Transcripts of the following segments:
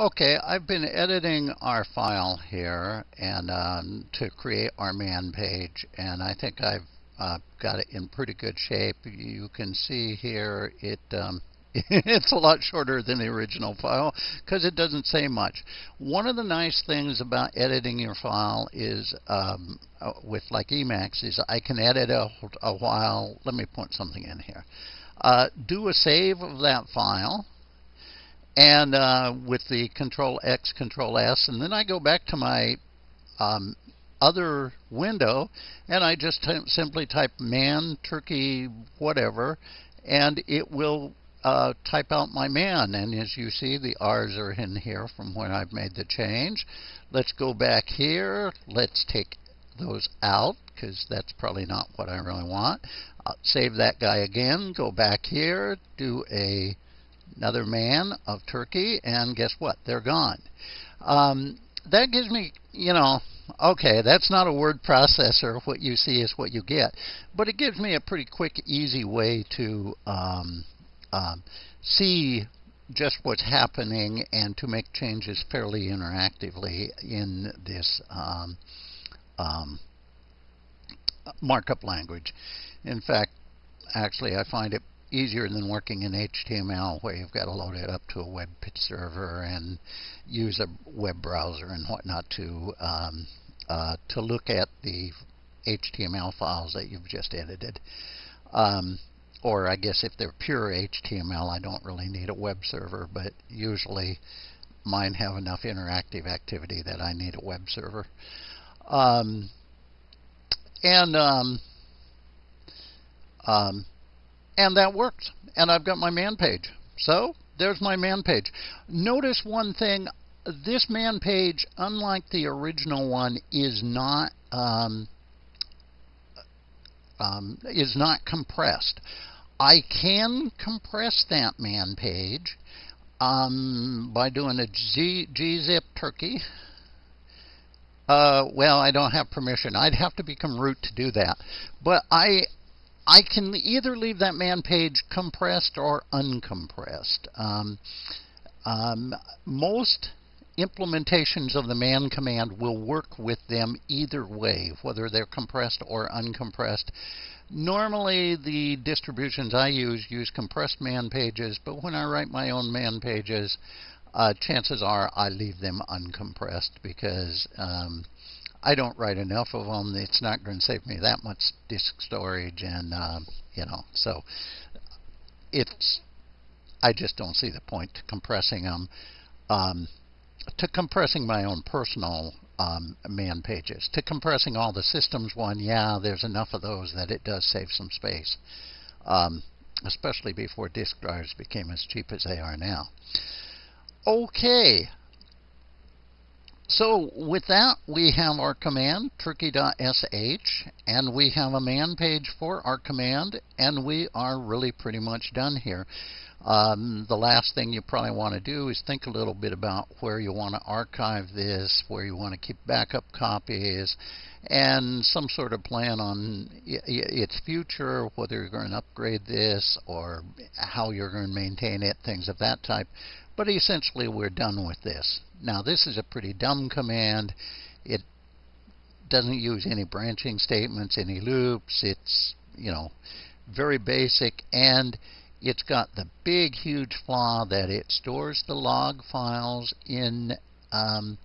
Okay, I've been editing our file here and um, to create our man page, and I think I've uh, got it in pretty good shape. You can see here it um, it's a lot shorter than the original file because it doesn't say much. One of the nice things about editing your file is um, uh, with like Emacs is I can edit a, a while. Let me point something in here. Uh, do a save of that file and uh, with the Control X, Control S, and then I go back to my um, other window and I just simply type man, turkey, whatever, and it will uh, type out my man. And as you see, the R's are in here from when I've made the change. Let's go back here. Let's take those out because that's probably not what I really want. Save that guy again. Go back here. Do a another man of Turkey, and guess what? They're gone. Um, that gives me, you know, okay, that's not a word processor. What you see is what you get. But it gives me a pretty quick, easy way to um, um, see just what's happening and to make changes fairly interactively in this um, um, markup language. In fact, actually, I find it easier than working in HTML where you've got to load it up to a web server and use a web browser and whatnot to um, uh, to look at the HTML files that you've just edited. Um, or I guess if they're pure HTML, I don't really need a web server, but usually mine have enough interactive activity that I need a web server. Um, and um, um, and that works. And I've got my man page. So there's my man page. Notice one thing. This man page, unlike the original one, is not um, um, is not compressed. I can compress that man page um, by doing a G, gzip turkey. Uh, well, I don't have permission. I'd have to become root to do that. But I I can either leave that man page compressed or uncompressed. Um, um, most implementations of the man command will work with them either way, whether they're compressed or uncompressed. Normally, the distributions I use use compressed man pages, but when I write my own man pages, uh, chances are I leave them uncompressed because um, I don't write enough of them. It's not going to save me that much disk storage, and uh, you know, so it's. I just don't see the point to compressing them. Um, to compressing my own personal um, man pages. To compressing all the systems one, yeah, there's enough of those that it does save some space, um, especially before disk drives became as cheap as they are now. Okay, so with that, we have our command, turkey.sh, and we have a man page for our command, and we are really pretty much done here. Um, the last thing you probably want to do is think a little bit about where you want to archive this, where you want to keep backup copies, and some sort of plan on its future, whether you're going to upgrade this or how you're going to maintain it, things of that type. But essentially, we're done with this. Now this is a pretty dumb command. It doesn't use any branching statements, any loops. It's, you know, very basic and it's got the big huge flaw that it stores the log files in um,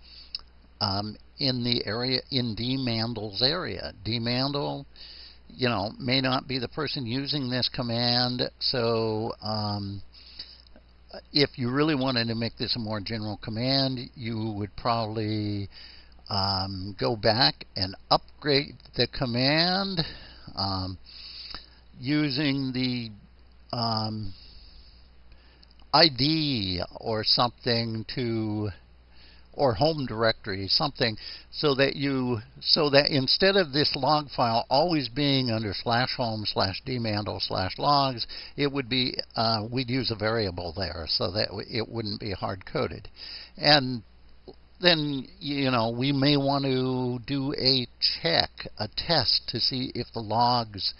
um, in the area in dmandl's area. dmandl, you know, may not be the person using this command, so um, if you really wanted to make this a more general command, you would probably um, go back and upgrade the command um, using the um, ID or something to or home directory, something so that you so that instead of this log file always being under slash home slash dmandl slash logs, it would be uh, we'd use a variable there so that it wouldn't be hard coded, and then you know we may want to do a check, a test to see if the logs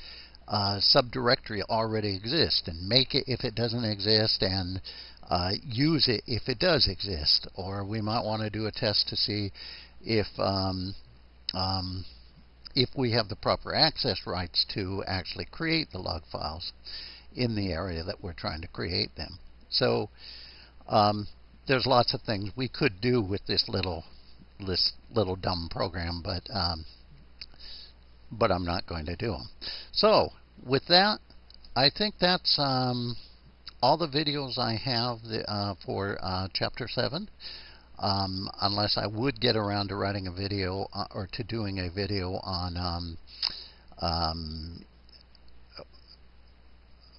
uh, subdirectory already exists and make it if it doesn't exist and uh, use it if it does exist, or we might want to do a test to see if um, um, if we have the proper access rights to actually create the log files in the area that we're trying to create them. So um, there's lots of things we could do with this little this little dumb program, but um, but I'm not going to do them. So with that, I think that's um, all the videos I have the, uh, for uh, Chapter 7. Um, unless I would get around to writing a video uh, or to doing a video on um, um,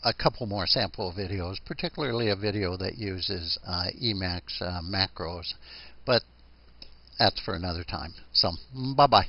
a couple more sample videos, particularly a video that uses uh, Emacs uh, macros, but that's for another time. So, bye-bye.